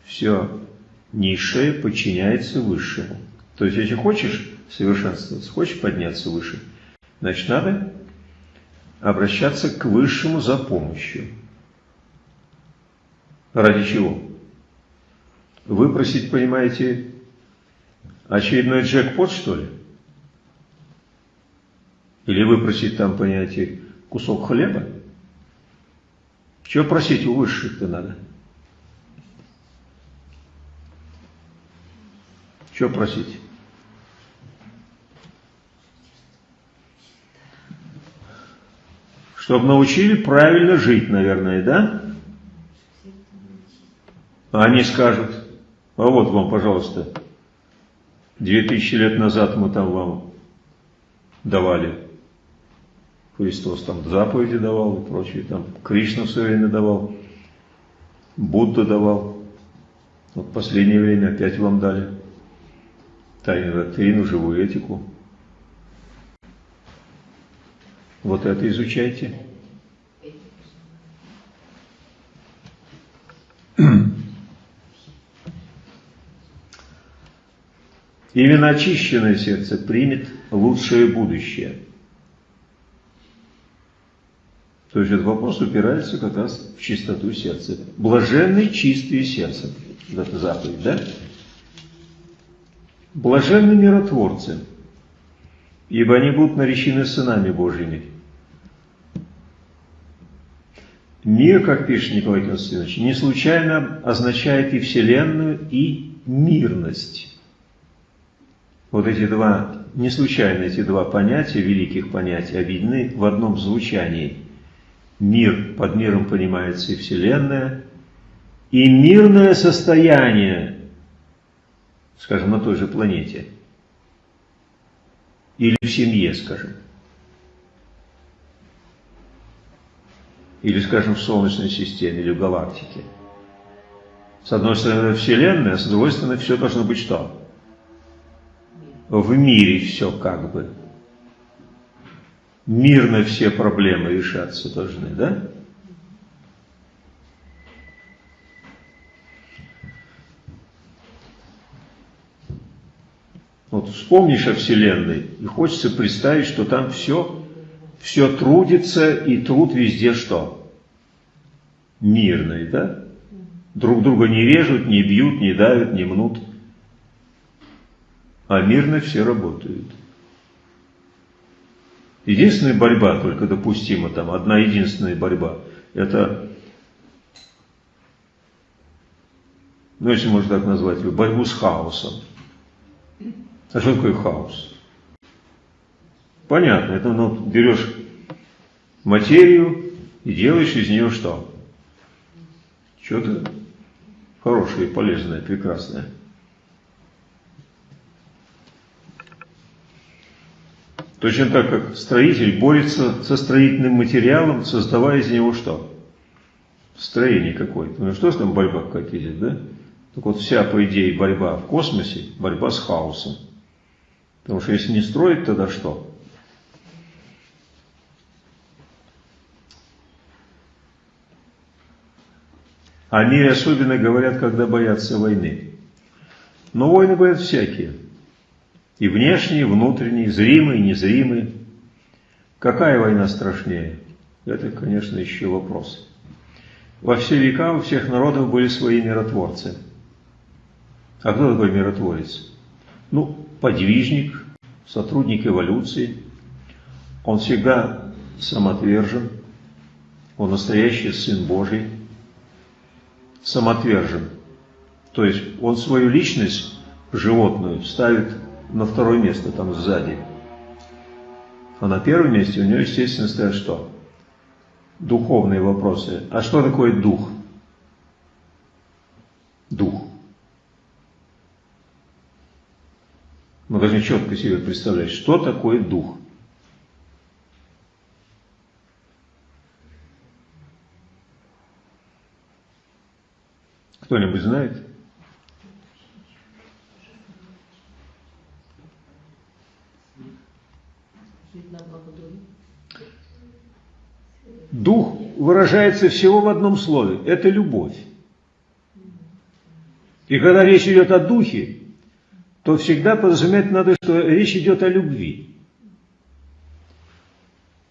все низшее подчиняется высшему. То есть, если хочешь совершенствоваться, хочешь подняться выше, значит, надо обращаться к высшему за помощью. Ради чего? Выпросить, понимаете, очередной джекпот, что ли? Или выпросить там, понимаете, кусок хлеба? Чего просить у высших-то надо? Что просить? Чтобы научили правильно жить, наверное, да? А они скажут, а вот вам, пожалуйста, две тысячи лет назад мы там вам давали. Христос там заповеди давал и прочее, там Кришна все время давал, Будда давал. Вот в последнее время опять вам дали тайну доктрину, живую этику. Вот это изучайте. Именно очищенное сердце примет лучшее будущее. То есть этот вопрос упирается как раз в чистоту сердца. Блаженный чистые сердцем. Это заповедь, да? Блаженны миротворцы, ибо они будут наречены сынами Божьими. Мир, как пишет Николай Константинович, не случайно означает и Вселенную, и мирность. Вот эти два, не случайно эти два понятия, великих понятия, объединены в одном звучании. Мир, под миром понимается и Вселенная, и мирное состояние, скажем, на той же планете, или в семье, скажем. или, скажем, в Солнечной системе, или в галактике. С одной стороны Вселенная, а с другой стороны все должно быть что? В мире все как бы. Мирно все проблемы решаться должны, да? Вот вспомнишь о Вселенной, и хочется представить, что там все все трудится, и труд везде что? Мирный, да? Друг друга не режут, не бьют, не давят, не мнут. А мирно все работают. Единственная борьба только допустима там, одна единственная борьба, это, ну если можно так назвать, борьбу с хаосом. А что такое хаос? Понятно, это ну, берешь материю и делаешь из нее что? Что-то хорошее, полезное, прекрасное. Точно так, как строитель борется со строительным материалом, создавая из него что? Строение какое-то. Ну что ж там борьба какая-то да? Так вот вся, по идее, борьба в космосе, борьба с хаосом. Потому что если не строить, тогда что? О мире особенно говорят, когда боятся войны. Но войны бывают всякие. И внешние, и внутренние, зримые, и незримые. Какая война страшнее? Это, конечно, еще вопрос. Во все века у всех народов были свои миротворцы. А кто такой миротворец? Ну, подвижник, сотрудник эволюции. Он всегда самоотвержен, он настоящий Сын Божий – самоотвержен. То есть он свою личность животную ставит на второе место, там сзади. А на первом месте у него, естественно, стоят что? Духовные вопросы. А что такое дух? дух. Мы должны четко себе представлять, что такое дух. Кто-нибудь знает? Дух выражается всего в одном слове. Это любовь. И когда речь идет о духе, то всегда подразумевать надо, что речь идет о любви.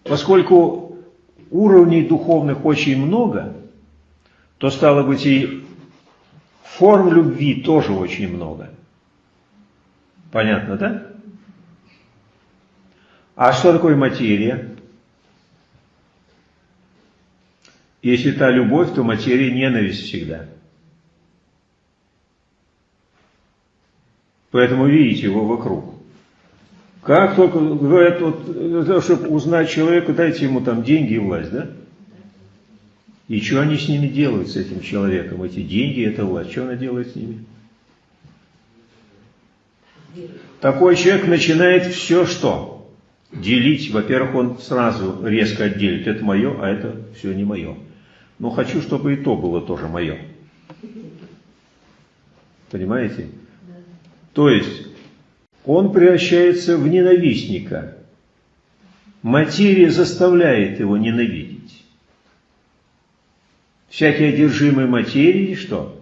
Поскольку уровней духовных очень много, то стало быть и форм любви тоже очень много. Понятно, да? А что такое материя? Если та любовь, то материя ненависть всегда. Поэтому видите его вокруг. Как только говорят, вот, чтобы узнать человека, дайте ему там деньги и власть, да? И что они с ними делают, с этим человеком? Эти деньги, эта власть, что она делает с ними? Такой человек начинает все что? Делить. Во-первых, он сразу резко отделит. Это мое, а это все не мое. Но хочу, чтобы и то было тоже мое. Понимаете? То есть, он превращается в ненавистника. Материя заставляет его ненавидеть всякий одержимый материей, что?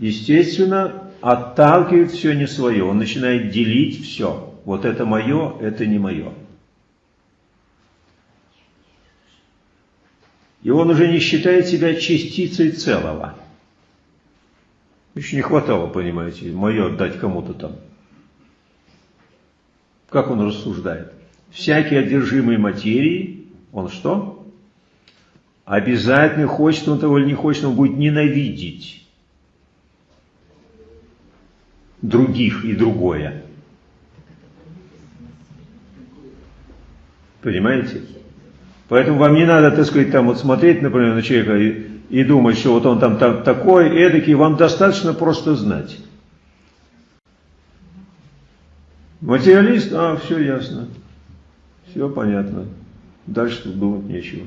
Естественно, отталкивает все не свое. Он начинает делить все. Вот это мое, это не мое. И он уже не считает себя частицей целого. Еще не хватало, понимаете, мое отдать кому-то там. Как он рассуждает? Всякий одержимый материей, он что? обязательно, хочет он того или не хочет, он будет ненавидеть других и другое. Понимаете? Поэтому вам не надо, так сказать, там вот смотреть, например, на человека и, и думать, что вот он там, там такой, эдакий, вам достаточно просто знать. Материалист, а, все ясно, все понятно, дальше тут думать нечего.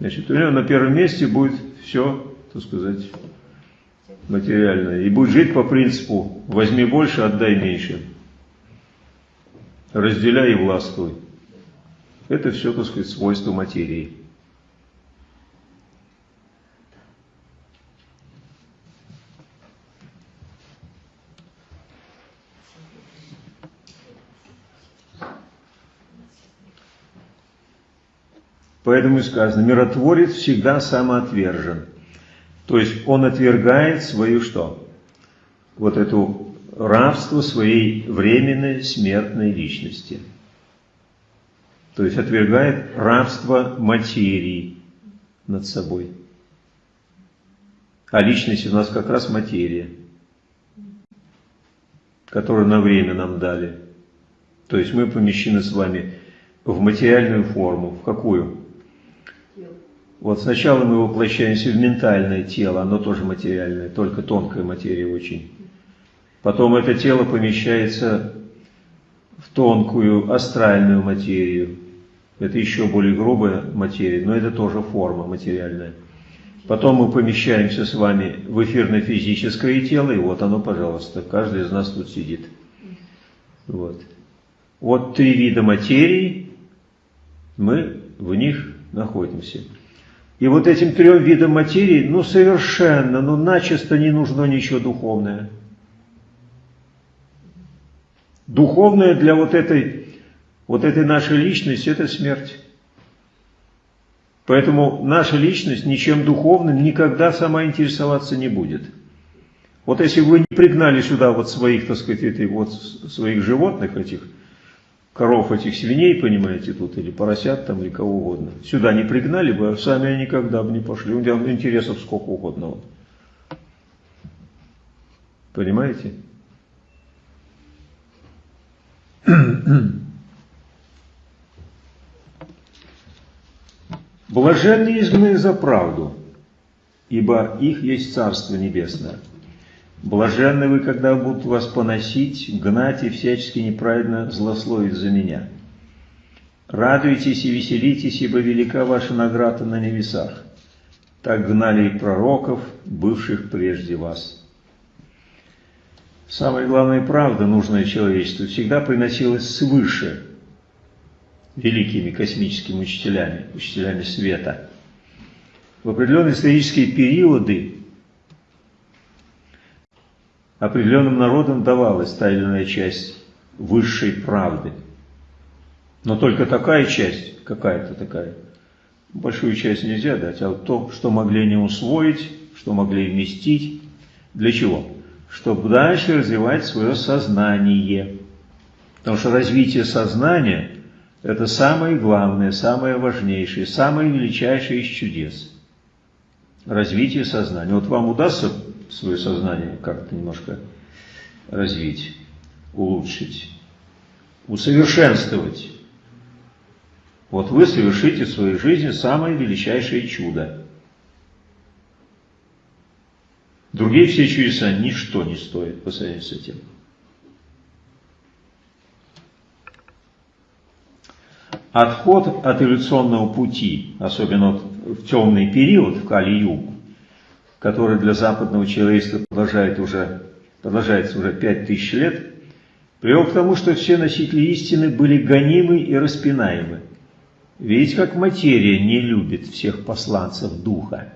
Значит, у него на первом месте будет все, так сказать, материальное. И будет жить по принципу «возьми больше, отдай меньше». Разделяй и властвуй. Это все, так сказать, свойство материи. Поэтому и сказано, миротворец всегда самоотвержен. То есть он отвергает свою что? Вот эту рабство своей временной смертной личности. То есть отвергает рабство материи над собой. А личность у нас как раз материя, которую на время нам дали. То есть мы помещены с вами в материальную форму. В какую? Вот сначала мы воплощаемся в ментальное тело, оно тоже материальное, только тонкая материя очень. Потом это тело помещается в тонкую астральную материю. Это еще более грубая материя, но это тоже форма материальная. Потом мы помещаемся с вами в эфирно-физическое тело, и вот оно, пожалуйста, каждый из нас тут сидит. Вот. Вот три вида материи, мы в них находимся. И вот этим трем видам материи, ну совершенно, ну начисто не нужно ничего духовное. Духовное для вот этой, вот этой нашей личности – это смерть. Поэтому наша личность ничем духовным никогда сама интересоваться не будет. Вот если вы не пригнали сюда вот своих, так сказать, этой, вот своих животных этих, коров этих свиней, понимаете, тут, или поросят там, или кого угодно. Сюда не пригнали бы, а сами они никогда бы не пошли. У них интересов сколько угодно. Вот. Понимаете? Блаженные изгнаны за правду. ибо их есть Царство Небесное. Блаженны вы, когда будут вас поносить, гнать и всячески неправедно злословить за меня. Радуйтесь и веселитесь, ибо велика ваша награда на небесах. Так гнали и пророков, бывших прежде вас. Самая главная правда, нужная человечеству, всегда приносилась свыше великими космическими учителями, учителями света. В определенные исторические периоды определенным народам давалась та или иная часть высшей правды. Но только такая часть, какая-то такая, большую часть нельзя дать, а вот то, что могли не усвоить, что могли вместить. Для чего? Чтобы дальше развивать свое сознание. Потому что развитие сознания – это самое главное, самое важнейшее, самое величайшее из чудес. Развитие сознания. Вот вам удастся свое сознание как-то немножко развить, улучшить, усовершенствовать. Вот вы совершите в своей жизни самое величайшее чудо. Другие все чудеса ничто не стоят по сравнению с этим. Отход от эволюционного пути, особенно в темный период, в Кали-Югу, который для западного человечества продолжает уже, продолжается уже пять тысяч лет, привел к тому, что все носители истины были гонимы и распинаемы. Видите, как материя не любит всех посланцев духа.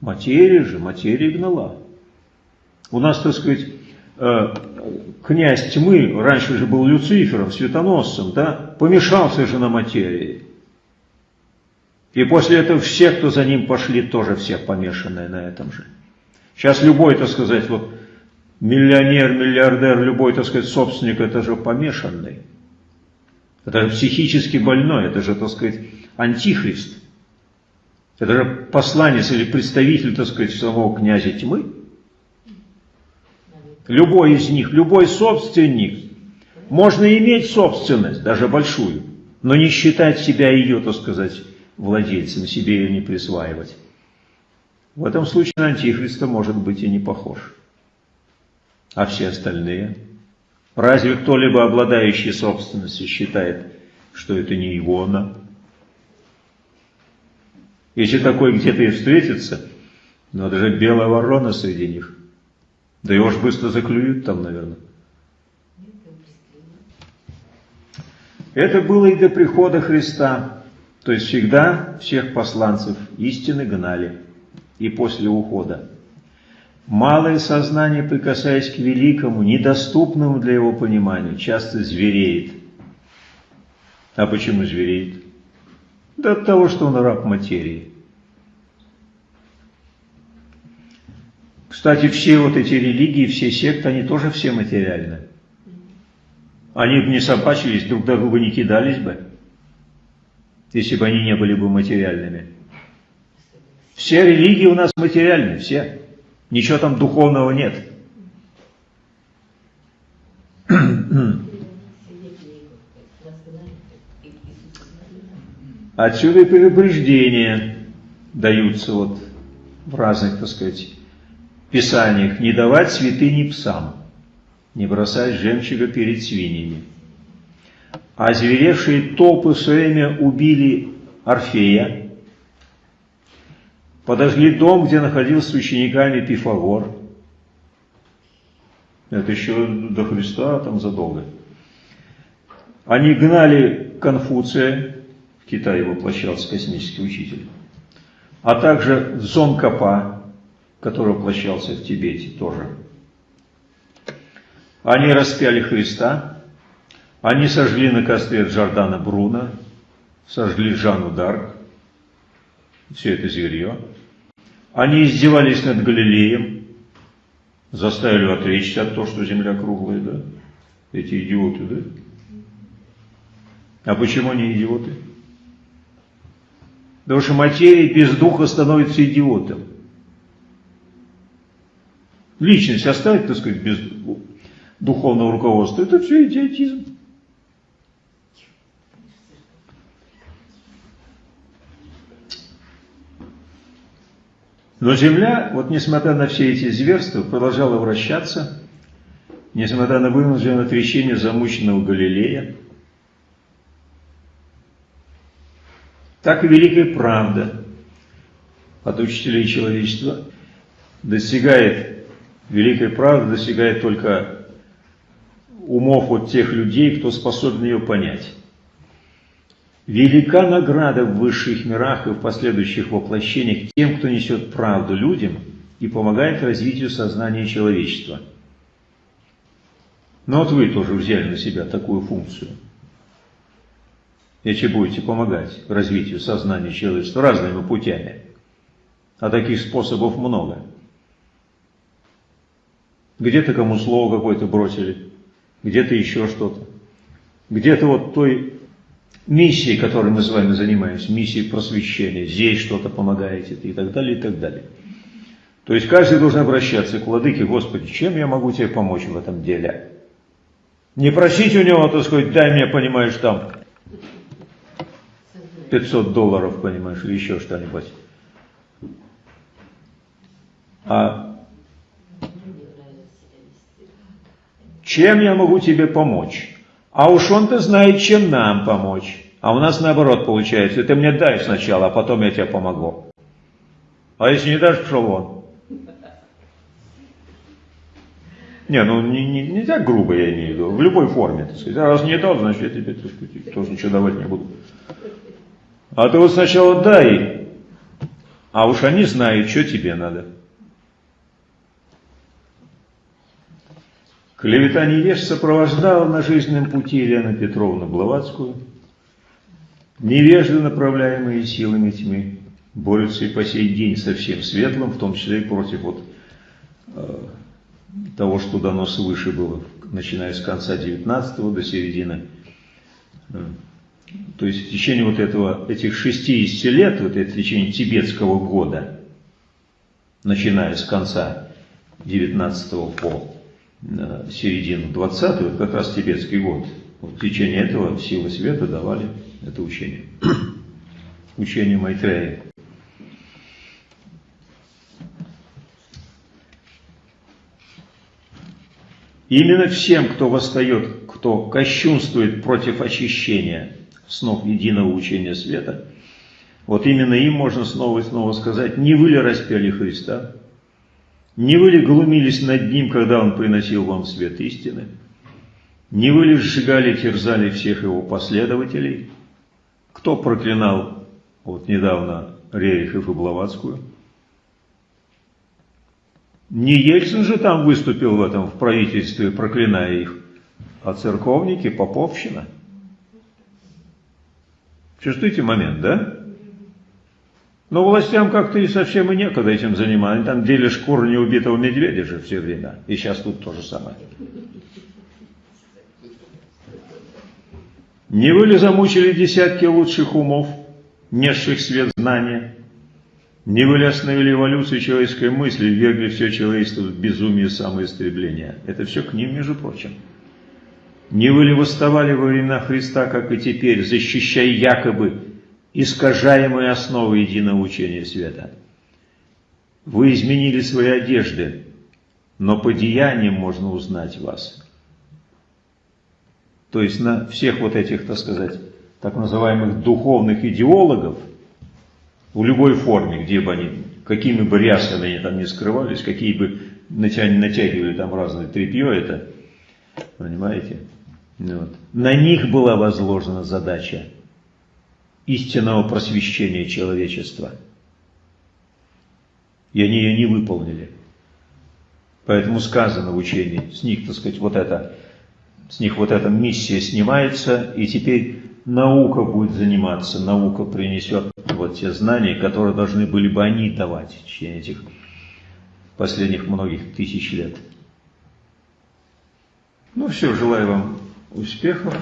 Материя же, материя гнала. У нас, так сказать, князь тьмы, раньше же был Люцифером, светоносцем, да, помешался же на материи. И после этого все, кто за ним пошли, тоже все помешанные на этом же. Сейчас любой, так сказать, вот миллионер, миллиардер, любой, так сказать, собственник, это же помешанный. Это же психически больной, это же, так сказать, антихрист. Это же посланец или представитель, так сказать, самого князя тьмы. Любой из них, любой собственник, можно иметь собственность, даже большую, но не считать себя ее, так сказать, владельцем, себе ее не присваивать. В этом случае на Антихриста может быть и не похож. А все остальные? Разве кто-либо, обладающий собственностью, считает, что это не его она? Если такой где-то и встретится, ну это же белая ворона среди них. Да его ж быстро заклюют там, наверное. Это было и до прихода Христа. То есть всегда всех посланцев истины гнали и после ухода. Малое сознание, прикасаясь к великому, недоступному для его понимания, часто звереет. А почему звереет? Да от того, что он раб материи. Кстати, все вот эти религии, все секты, они тоже все материальны. Они бы не собачились, друг другу не кидались бы если бы они не были бы материальными. Все религии у нас материальны, все. Ничего там духовного нет. Отсюда и предупреждения даются вот в разных, так сказать, писаниях. Не давать святыни псам, не бросать жемчуга перед свиньями. А озверевшие толпы в свое время убили Орфея, подожгли дом, где находился с учениками Пифагор. Это еще до Христа, там задолго. Они гнали Конфуция, в Китае воплощался космический учитель, а также Зонкапа, который воплощался в Тибете тоже. Они распяли Христа, они сожгли на костре Джордана Бруна, сожгли Жанну Дарк, все это зверье. Они издевались над Галилеем, заставили отречься от того, что земля круглая, да? Эти идиоты, да? А почему они идиоты? Потому что материя без духа становится идиотом. Личность оставить, так сказать, без духовного руководства, это все идиотизм. Но Земля, вот несмотря на все эти зверства, продолжала вращаться, несмотря на вынужденное отречение замученного Галилея. Так и великая правда от учителей человечества достигает, великая правда достигает только умов от тех людей, кто способен ее понять. Велика награда в высших мирах и в последующих воплощениях тем, кто несет правду людям и помогает развитию сознания человечества. Но вот вы тоже взяли на себя такую функцию. Если будете помогать развитию сознания человечества разными путями. А таких способов много. Где-то кому слово какое-то бросили, где-то еще что-то. Где-то вот той миссией, которой мы с вами занимаемся, миссией просвещения, здесь что-то помогаете и так далее, и так далее. То есть каждый должен обращаться к владыке, Господи, чем я могу тебе помочь в этом деле? Не просить у него, так сказать, дай мне, понимаешь, там 500 долларов, понимаешь, или еще что-нибудь. А чем я могу тебе помочь? А уж он-то знает, чем нам помочь. А у нас наоборот получается. Ты мне дай сначала, а потом я тебе помогу. А если не дашь, пошел вон. Не, ну не, не, не так грубо я имею в виду, в любой форме, так сказать. А раз не дал, значит я тебе, так сказать, тоже ничего давать не буду. А ты вот сначала дай, а уж они знают, что тебе надо. Клевета невеж сопровождала на жизненном пути Елену Петровну Блаватскую. Невежды, направляемые силами тьмы, борются и по сей день со всем светлым, в том числе и против вот, э, того, что дано свыше было, начиная с конца 19 до середины. Э, то есть в течение вот этого, этих 60 лет, вот это в течение тибетского года, начиная с конца 19 по середину 20 вот как раз тибетский год. Вот в течение этого силы света давали это учение. учение Майтрея. Именно всем, кто восстает, кто кощунствует против очищения снов единого учения света, вот именно им можно снова и снова сказать, не вы ли распяли Христа, не вы ли глумились над ним, когда он приносил вам свет истины? Не вы ли сжигали, терзали всех его последователей? Кто проклинал вот недавно Рерихов и Блаватскую? Не Ельцин же там выступил в этом, в правительстве, проклиная их, а церковники, поповщина. Чувствуете момент, да? Но властям как-то и совсем и некогда этим заниматься. Там делят шкуру неубитого медведя же все время. И сейчас тут то же самое. Не вы ли замучили десятки лучших умов, несших свет знания? Не вы ли остановили эволюцию человеческой мысли, ввергли все человечество в безумие самоистребления? Это все к ним, между прочим. Не вы ли восставали во времена Христа, как и теперь, защищая якобы искажаемые основы единого учения света. Вы изменили свои одежды, но по деяниям можно узнать вас. То есть на всех вот этих, так сказать, так называемых духовных идеологов, в любой форме, где бы они, какими бы рясами они там не скрывались, какие бы натягивали там разное тряпье это, понимаете? Вот. На них была возложена задача истинного просвещения человечества. И они ее не выполнили. Поэтому сказано в учении, с них, так сказать, вот это, с них вот эта миссия снимается, и теперь наука будет заниматься, наука принесет вот те знания, которые должны были бы они давать в течение этих последних многих тысяч лет. Ну все, желаю вам успехов.